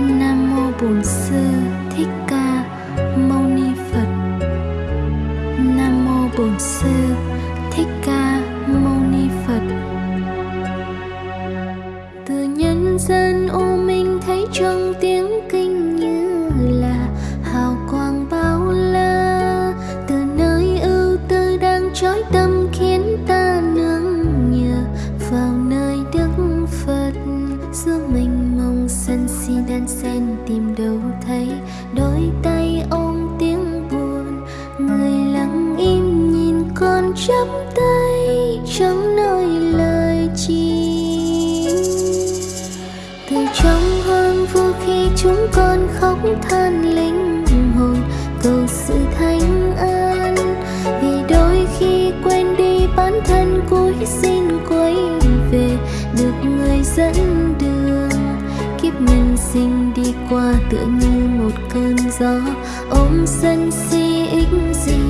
nam mô bổn sư thích ca mâu ni phật. Nam mô bổn sư thích ca mâu ni phật. Từ nhân dân ô minh thấy trong tiếng kinh như là hào quang bao la. Từ nơi ưu tư đang trói tâm khiến ta nương nhờ vào nơi đức phật. Giữa mình sân si đan sen tìm đâu thấy. Đôi tay ôm tiếng buồn, người lặng im nhìn con chắp tay. Chẳng nói lời chi. Từ trong hoang vu khi chúng con khóc than linh hồn, cầu sự thanh an. Vì đôi khi quên đi bản thân, cúi xin quay về, được người dẫn qua tựa như một cơn gió, ôm sân si ích gì.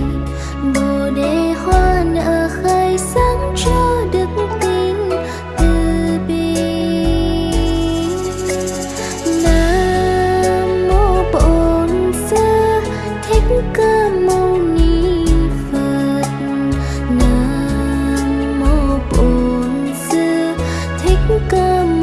Bồ đề hoa nở khai sáng cho đức tin từ bi. Nam mô bổn sư, thích ca mâu ni phật. Nam mô bổn sư, thích ca mâu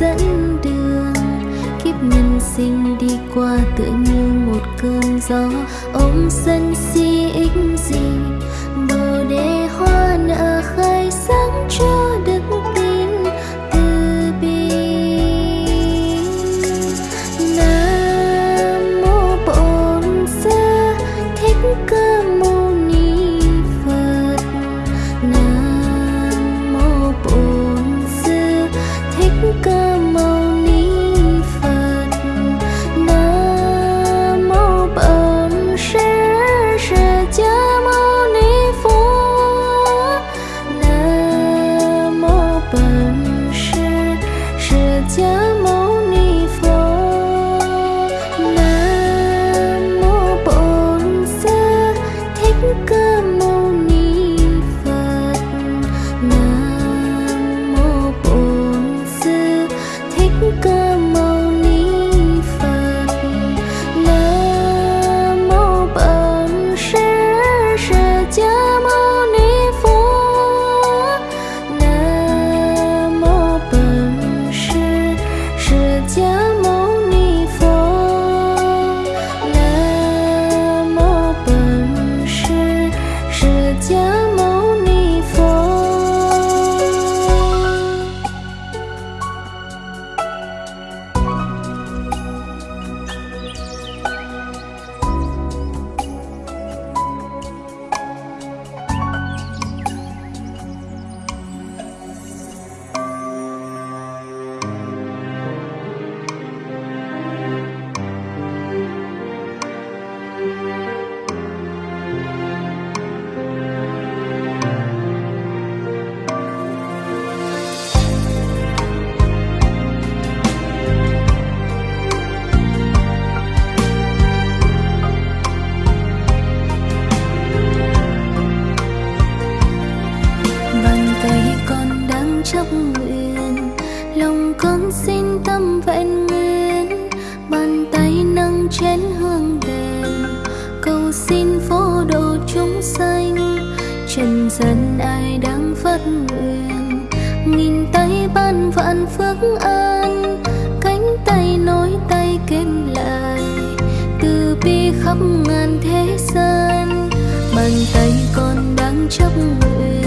dẫn đường, kiếp nhân sinh đi qua tựa như một cơn gió. Ôm sân si phố đồ chúng sanh. Trần gian ai đang phát nguyện, nghìn tay ban vạn phước an. Cánh tay nối tay kết lại, từ bi khắp ngàn thế gian. Bàn tay con đang chấp nguyện